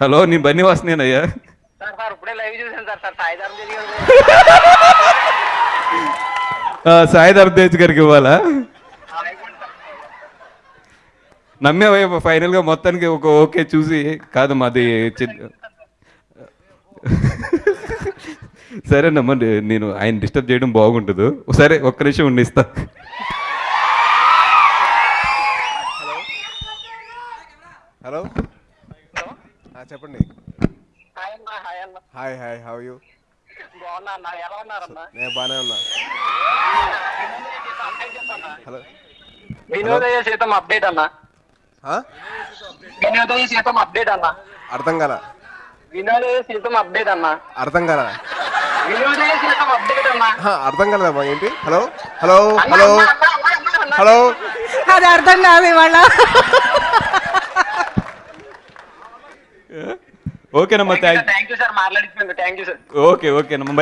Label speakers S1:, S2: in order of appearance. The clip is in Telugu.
S1: హలో నీ బన్నీ వాసనేనయ్యా
S2: సార్ సార్ ఇప్పుడే లైవ్ చూసాను సార్ సార్ సాయిధరం జరిగి
S1: ఆ, సాయి ధర్మతేజ్ గారికి ఇవ్వాలా? నమ్మేవయ్య ఫైనల్గా మొత్తానికి ఒక ఓకే చూసి కాదు మాది సరేనమ్మా నేను ఆయన డిస్టర్బ్ చేయడం బాగుంటుంది సరే ఒక్క నిమిషం ఉండిస్తా
S3: హలో. చెప్పండి.
S2: హాయ్ అన్న హాయ్
S3: హౌ యూ నేను బాగానే ఉన్నా. హలో.
S2: వినోదయ సీతం అప్డేట్ అన్న? వినోదయ సీతం అప్డేట్ అన్న.
S3: అర్థం కాల?
S2: వినోదయ సీతం అప్డేట్ అన్న.
S3: అర్థం కాల?
S2: వినోదయ సీతం అప్డేట్ అన్న.
S3: అర్థం కాలేదమ్మా ఏంటి? హలో? హలో? హలో. హలో?
S4: అది అర్థం కాదు ఇవాళ.
S1: ఓకేనమ్మా థ్యాంక్
S2: యూ సార్ మాట్లాడించినందుకు థ్యాంక్ యూ సార్.
S1: ఓకే ఓకేనమ్మా.